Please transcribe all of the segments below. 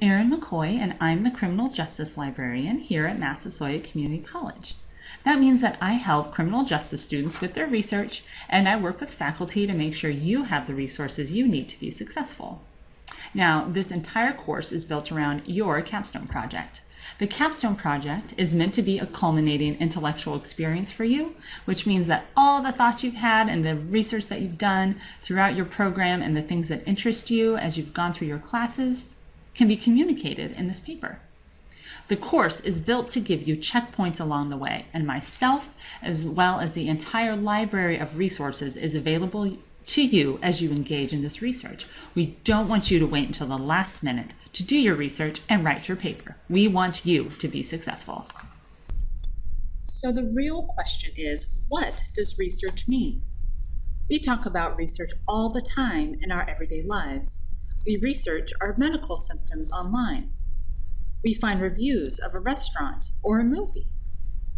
Erin McCoy, and I'm the Criminal Justice Librarian here at Massasoit Community College. That means that I help criminal justice students with their research, and I work with faculty to make sure you have the resources you need to be successful. Now, this entire course is built around your capstone project. The capstone project is meant to be a culminating intellectual experience for you, which means that all the thoughts you've had and the research that you've done throughout your program and the things that interest you as you've gone through your classes can be communicated in this paper. The course is built to give you checkpoints along the way, and myself, as well as the entire library of resources, is available to you as you engage in this research. We don't want you to wait until the last minute to do your research and write your paper. We want you to be successful. So the real question is, what does research mean? We talk about research all the time in our everyday lives. We research our medical symptoms online. We find reviews of a restaurant or a movie.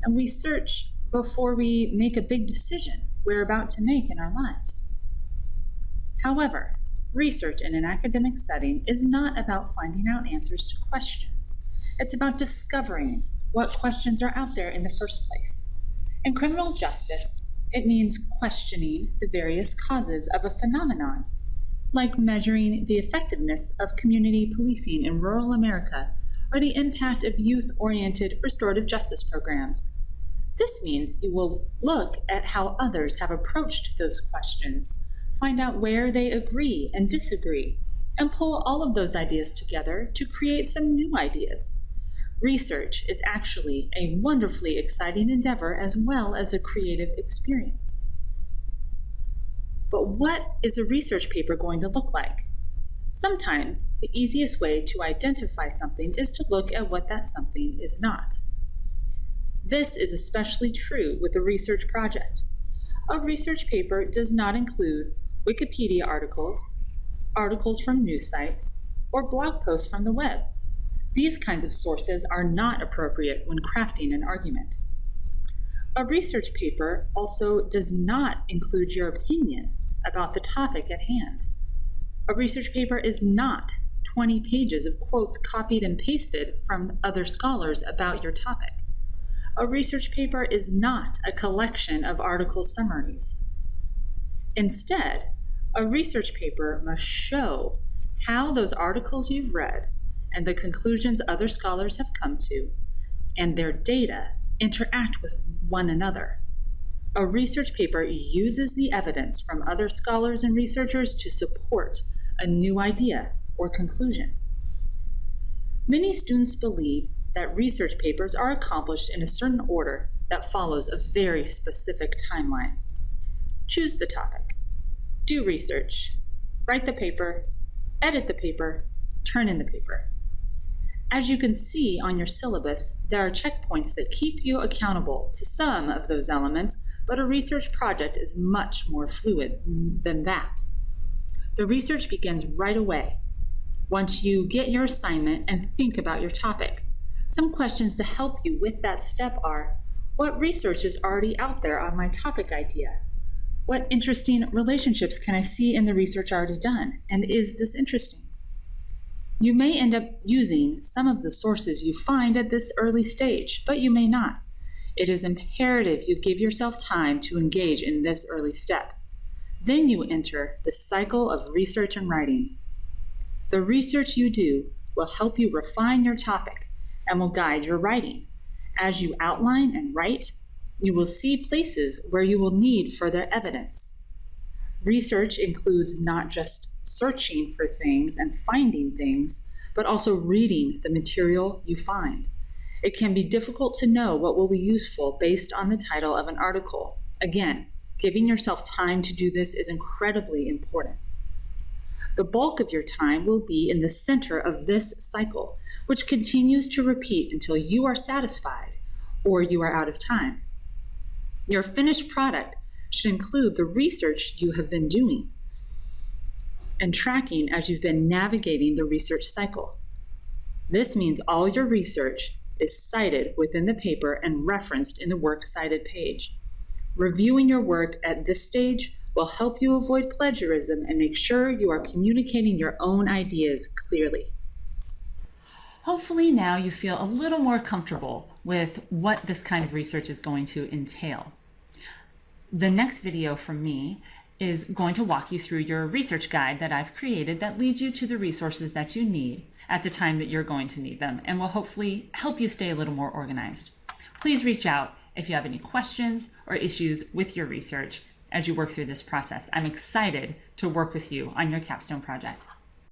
And we search before we make a big decision we're about to make in our lives. However, research in an academic setting is not about finding out answers to questions. It's about discovering what questions are out there in the first place. In criminal justice, it means questioning the various causes of a phenomenon like measuring the effectiveness of community policing in rural America or the impact of youth-oriented restorative justice programs. This means you will look at how others have approached those questions, find out where they agree and disagree, and pull all of those ideas together to create some new ideas. Research is actually a wonderfully exciting endeavor as well as a creative experience. But what is a research paper going to look like? Sometimes the easiest way to identify something is to look at what that something is not. This is especially true with a research project. A research paper does not include Wikipedia articles, articles from news sites, or blog posts from the web. These kinds of sources are not appropriate when crafting an argument. A research paper also does not include your opinion about the topic at hand. A research paper is not 20 pages of quotes copied and pasted from other scholars about your topic. A research paper is not a collection of article summaries. Instead, a research paper must show how those articles you've read and the conclusions other scholars have come to and their data interact with one another. A research paper uses the evidence from other scholars and researchers to support a new idea or conclusion. Many students believe that research papers are accomplished in a certain order that follows a very specific timeline. Choose the topic, do research, write the paper, edit the paper, turn in the paper. As you can see on your syllabus, there are checkpoints that keep you accountable to some of those elements but a research project is much more fluid than that. The research begins right away, once you get your assignment and think about your topic. Some questions to help you with that step are, what research is already out there on my topic idea? What interesting relationships can I see in the research already done? And is this interesting? You may end up using some of the sources you find at this early stage, but you may not. It is imperative you give yourself time to engage in this early step. Then you enter the cycle of research and writing. The research you do will help you refine your topic and will guide your writing. As you outline and write, you will see places where you will need further evidence. Research includes not just searching for things and finding things, but also reading the material you find. It can be difficult to know what will be useful based on the title of an article. Again, giving yourself time to do this is incredibly important. The bulk of your time will be in the center of this cycle, which continues to repeat until you are satisfied or you are out of time. Your finished product should include the research you have been doing and tracking as you've been navigating the research cycle. This means all your research is cited within the paper and referenced in the Works Cited page. Reviewing your work at this stage will help you avoid plagiarism and make sure you are communicating your own ideas clearly. Hopefully now you feel a little more comfortable with what this kind of research is going to entail. The next video from me is going to walk you through your research guide that I've created that leads you to the resources that you need at the time that you're going to need them and will hopefully help you stay a little more organized. Please reach out if you have any questions or issues with your research as you work through this process. I'm excited to work with you on your capstone project.